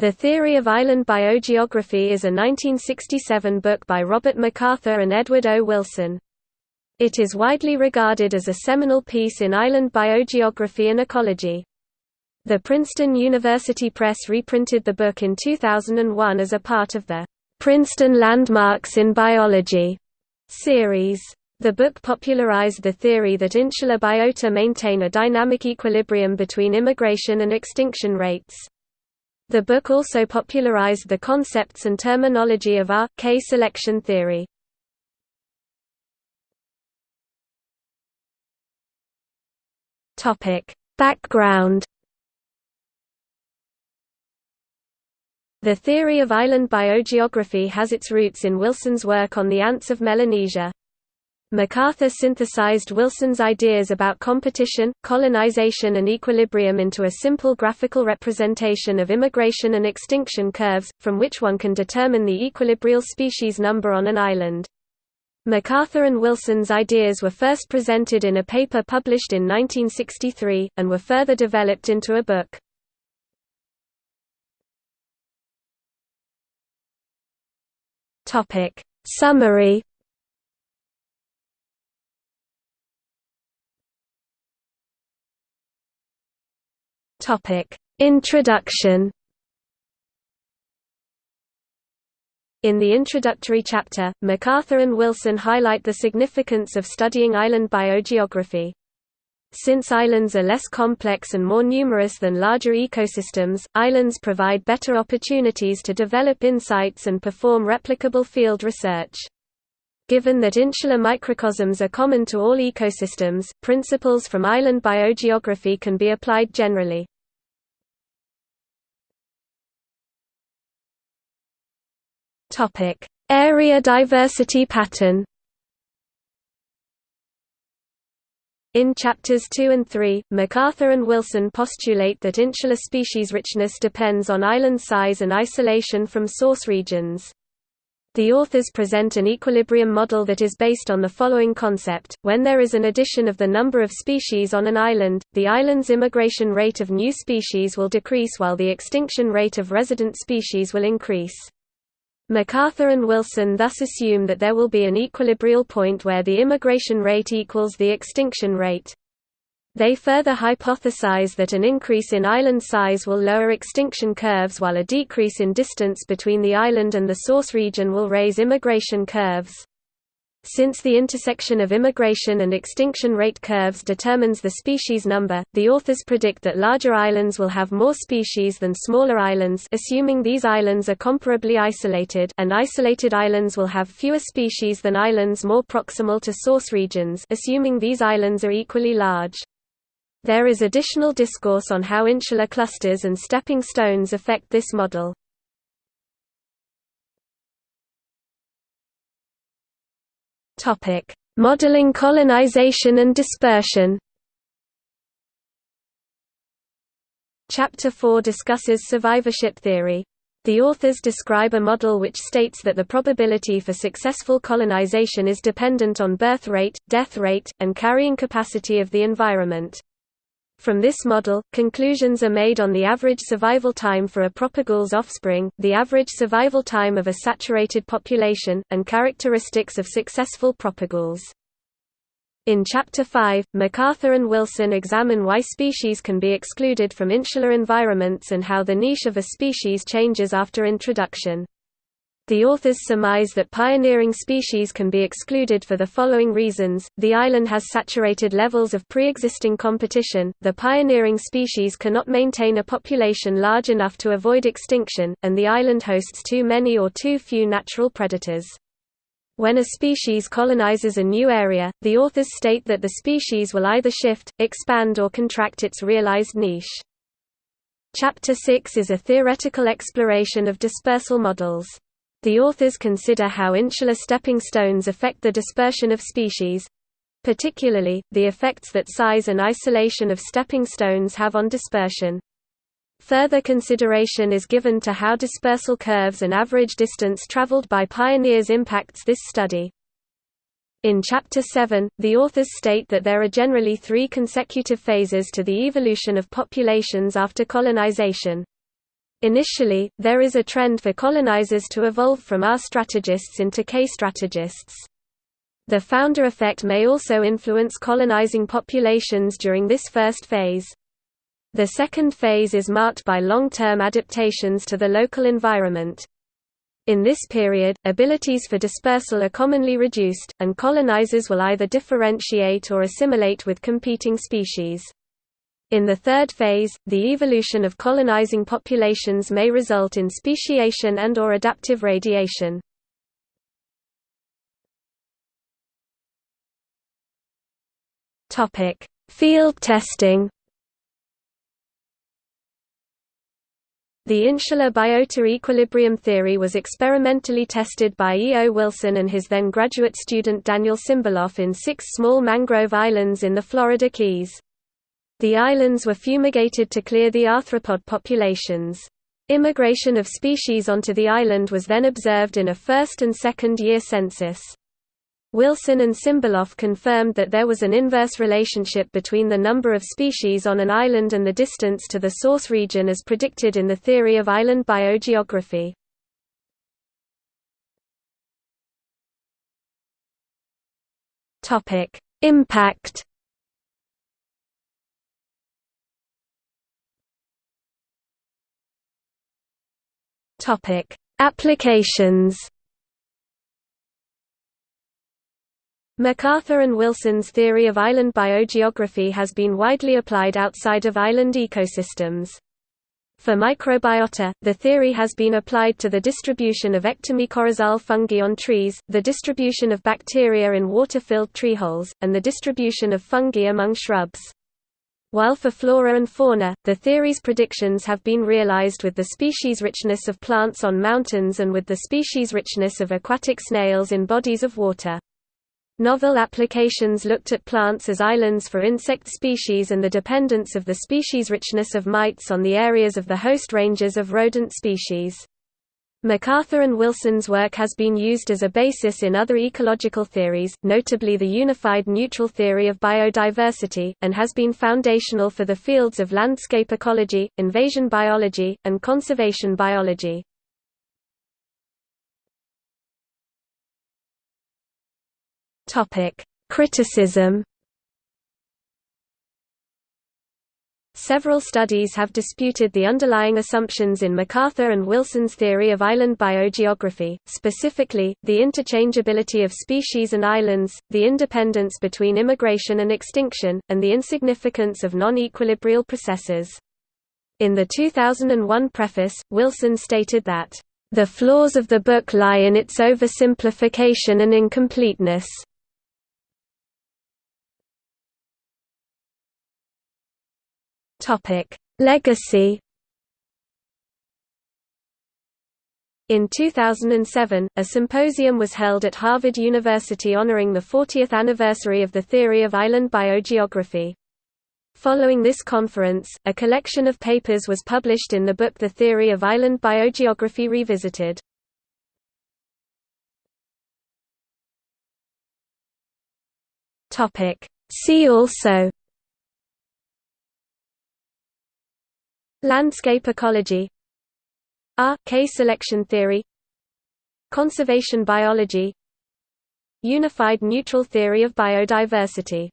The Theory of Island Biogeography is a 1967 book by Robert MacArthur and Edward O. Wilson. It is widely regarded as a seminal piece in island biogeography and ecology. The Princeton University Press reprinted the book in 2001 as a part of the Princeton Landmarks in Biology series. The book popularized the theory that insular biota maintain a dynamic equilibrium between immigration and extinction rates. The book also popularized the concepts and terminology of R-K selection theory. Background The theory of island biogeography has its roots in Wilson's work on the ants of Melanesia. MacArthur synthesized Wilson's ideas about competition, colonization and equilibrium into a simple graphical representation of immigration and extinction curves, from which one can determine the equilibrial species number on an island. MacArthur and Wilson's ideas were first presented in a paper published in 1963, and were further developed into a book. Summary Topic: Introduction. In the introductory chapter, MacArthur and Wilson highlight the significance of studying island biogeography. Since islands are less complex and more numerous than larger ecosystems, islands provide better opportunities to develop insights and perform replicable field research. Given that insular microcosms are common to all ecosystems, principles from island biogeography can be applied generally. Area diversity pattern In chapters 2 and 3, MacArthur and Wilson postulate that insular species richness depends on island size and isolation from source regions. The authors present an equilibrium model that is based on the following concept, when there is an addition of the number of species on an island, the island's immigration rate of new species will decrease while the extinction rate of resident species will increase. MacArthur and Wilson thus assume that there will be an equilibrial point where the immigration rate equals the extinction rate. They further hypothesize that an increase in island size will lower extinction curves while a decrease in distance between the island and the source region will raise immigration curves. Since the intersection of immigration and extinction rate curves determines the species number, the authors predict that larger islands will have more species than smaller islands assuming these islands are comparably isolated and isolated islands will have fewer species than islands more proximal to source regions assuming these islands are equally large. There is additional discourse on how insular clusters and stepping stones affect this model. Modeling colonization and dispersion Chapter 4 discusses survivorship theory. The authors describe a model which states that the probability for successful colonization is dependent on birth rate, death rate, and carrying capacity of the environment. From this model, conclusions are made on the average survival time for a propagule's offspring, the average survival time of a saturated population, and characteristics of successful propagules. In Chapter 5, MacArthur and Wilson examine why species can be excluded from insular environments and how the niche of a species changes after introduction. The authors surmise that pioneering species can be excluded for the following reasons, the island has saturated levels of pre-existing competition, the pioneering species cannot maintain a population large enough to avoid extinction, and the island hosts too many or too few natural predators. When a species colonizes a new area, the authors state that the species will either shift, expand or contract its realized niche. Chapter 6 is a theoretical exploration of dispersal models. The authors consider how insular stepping stones affect the dispersion of species particularly, the effects that size and isolation of stepping stones have on dispersion. Further consideration is given to how dispersal curves and average distance traveled by pioneers impacts this study. In Chapter 7, the authors state that there are generally three consecutive phases to the evolution of populations after colonization. Initially, there is a trend for colonizers to evolve from R strategists into K strategists. The founder effect may also influence colonizing populations during this first phase. The second phase is marked by long-term adaptations to the local environment. In this period, abilities for dispersal are commonly reduced, and colonizers will either differentiate or assimilate with competing species. In the third phase, the evolution of colonizing populations may result in speciation and or adaptive radiation. Topic: Field testing. The insular biota equilibrium theory was experimentally tested by E. O. Wilson and his then graduate student Daniel Simberloff in six small mangrove islands in the Florida Keys. The islands were fumigated to clear the arthropod populations. Immigration of species onto the island was then observed in a first and second year census. Wilson and Simberloff confirmed that there was an inverse relationship between the number of species on an island and the distance to the source region as predicted in the theory of island biogeography. Impact Topic: Applications. MacArthur and Wilson's theory of island biogeography has been widely applied outside of island ecosystems. For microbiota, the theory has been applied to the distribution of ectomycorrhizal fungi on trees, the distribution of bacteria in water-filled treeholes, and the distribution of fungi among shrubs. While for flora and fauna, the theory's predictions have been realized with the species richness of plants on mountains and with the species richness of aquatic snails in bodies of water. Novel applications looked at plants as islands for insect species and the dependence of the species richness of mites on the areas of the host ranges of rodent species. MacArthur and Wilson's work has been used as a basis in other ecological theories, notably the unified neutral theory of biodiversity, and has been foundational for the fields of landscape ecology, invasion biology, and conservation biology. Criticism Several studies have disputed the underlying assumptions in MacArthur and Wilson's theory of island biogeography, specifically, the interchangeability of species and islands, the independence between immigration and extinction, and the insignificance of non-equilibrial processes. In the 2001 preface, Wilson stated that, "...the flaws of the book lie in its oversimplification and incompleteness." Topic: Legacy. In 2007, a symposium was held at Harvard University honoring the 40th anniversary of the theory of island biogeography. Following this conference, a collection of papers was published in the book The Theory of Island Biogeography Revisited. See also Landscape ecology. R. K selection theory. Conservation biology. Unified neutral theory of biodiversity